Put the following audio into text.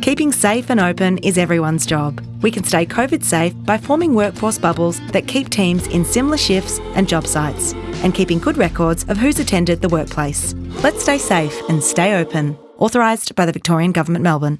Keeping safe and open is everyone's job. We can stay COVID safe by forming workforce bubbles that keep teams in similar shifts and job sites, and keeping good records of who's attended the workplace. Let's stay safe and stay open. Authorised by the Victorian Government, Melbourne.